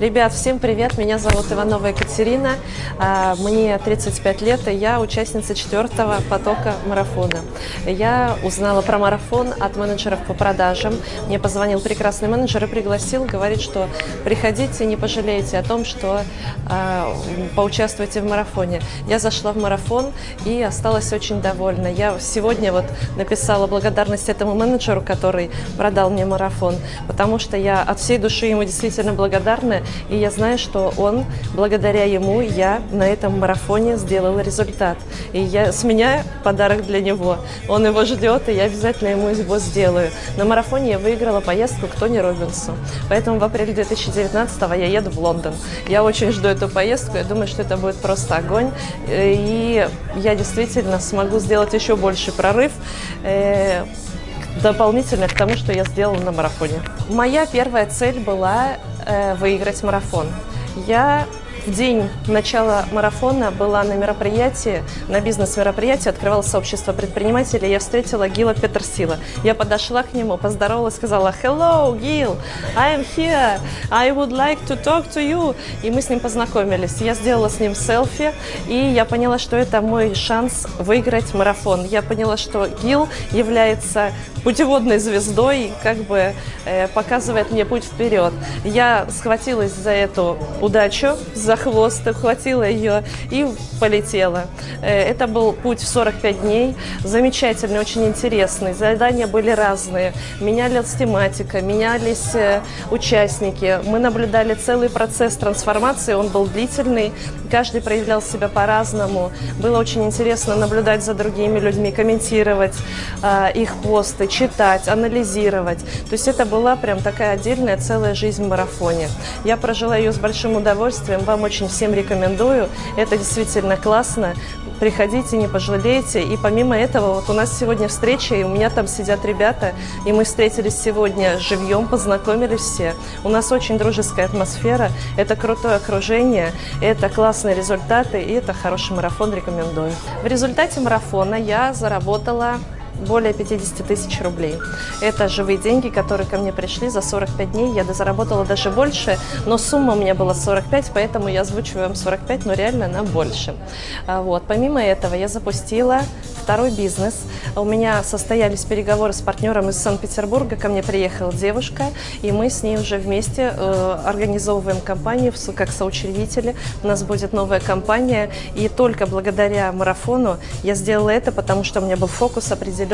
Ребят, всем привет! Меня зовут Иванова Екатерина, а, мне 35 лет, и я участница четвертого потока марафона. Я узнала про марафон от менеджеров по продажам. Мне позвонил прекрасный менеджер и пригласил, говорит, что приходите, не пожалеете о том, что э, поучаствуйте в марафоне. Я зашла в марафон и осталась очень довольна. Я сегодня вот написала благодарность этому менеджеру, который продал мне марафон, потому что я от всей души ему действительно благодарна и я знаю, что он, благодаря ему, я на этом марафоне сделала результат. И я, с меня подарок для него. Он его ждет, и я обязательно ему его сделаю. На марафоне я выиграла поездку к Тони Робинсу. Поэтому в апреле 2019 я еду в Лондон. Я очень жду эту поездку, я думаю, что это будет просто огонь. И я действительно смогу сделать еще больше прорыв э, дополнительно к тому, что я сделала на марафоне. Моя первая цель была э, выиграть марафон. Я в день начала марафона была на мероприятии, на бизнес-мероприятии, открывалось сообщество предпринимателей, я встретила Гила Петерсила. Я подошла к нему, поздоровалась, сказала «Hello, Гил, I am here, I would like to talk to you». И мы с ним познакомились. Я сделала с ним селфи, и я поняла, что это мой шанс выиграть марафон. Я поняла, что Гил является путеводной звездой, как бы э, показывает мне путь вперед. Я схватилась за эту удачу, за хвост, ухватила ее и полетела. Э, это был путь в 45 дней, замечательный, очень интересный. Задания были разные, менялись тематика, менялись э, участники. Мы наблюдали целый процесс трансформации, он был длительный, каждый проявлял себя по-разному. Было очень интересно наблюдать за другими людьми, комментировать э, их посты, читать, анализировать. То есть это была прям такая отдельная целая жизнь в марафоне. Я прожила ее с большим удовольствием, вам очень всем рекомендую. Это действительно классно. Приходите, не пожалеете. И помимо этого, вот у нас сегодня встреча, и у меня там сидят ребята, и мы встретились сегодня живьем, познакомились все. У нас очень дружеская атмосфера, это крутое окружение, это классные результаты, и это хороший марафон, рекомендую. В результате марафона я заработала более 50 тысяч рублей. Это живые деньги, которые ко мне пришли за 45 дней. Я заработала даже больше, но сумма у меня была 45, поэтому я озвучиваю вам 45, но реально она больше. А вот. Помимо этого я запустила второй бизнес. У меня состоялись переговоры с партнером из Санкт-Петербурга. Ко мне приехала девушка, и мы с ней уже вместе э, организовываем компанию как соучредители. У нас будет новая компания, и только благодаря марафону я сделала это, потому что у меня был фокус определенный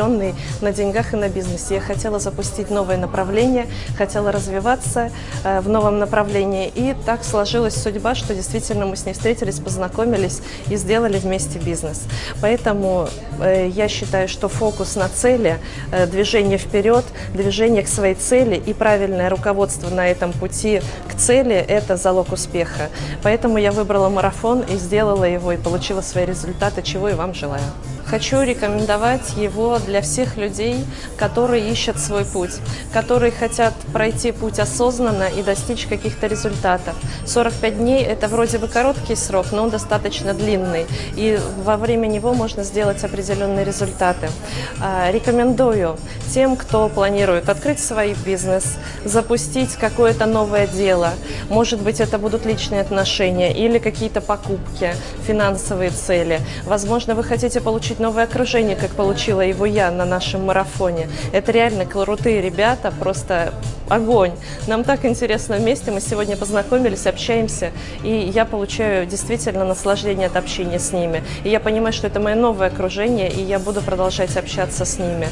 на деньгах и на бизнесе. Я хотела запустить новое направление, хотела развиваться э, в новом направлении, и так сложилась судьба, что действительно мы с ней встретились, познакомились и сделали вместе бизнес. Поэтому Э, я считаю, что фокус на цели, э, движение вперед, движение к своей цели и правильное руководство на этом пути к цели – это залог успеха. Поэтому я выбрала марафон и сделала его, и получила свои результаты, чего и вам желаю. Хочу рекомендовать его для всех людей, которые ищут свой путь, которые хотят пройти путь осознанно и достичь каких-то результатов. 45 дней – это вроде бы короткий срок, но он достаточно длинный, и во время него можно сделать определенные результаты. А, рекомендую тем, кто планирует открыть свой бизнес, запустить какое-то новое дело, может быть, это будут личные отношения или какие-то покупки, финансовые цели. Возможно, вы хотите получить получить новое окружение, как получила его я на нашем марафоне. Это реально крутые ребята, просто огонь. Нам так интересно вместе, мы сегодня познакомились, общаемся, и я получаю действительно наслаждение от общения с ними. И я понимаю, что это мое новое окружение, и я буду продолжать общаться с ними.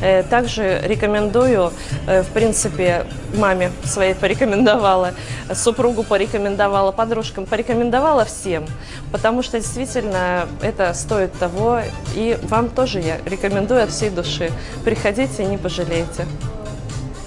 Э, также рекомендую, э, в принципе, маме своей порекомендовала, супругу порекомендовала, подружкам порекомендовала всем, потому что действительно это стоит того, и вам тоже я рекомендую от всей души. Приходите, не пожалеете.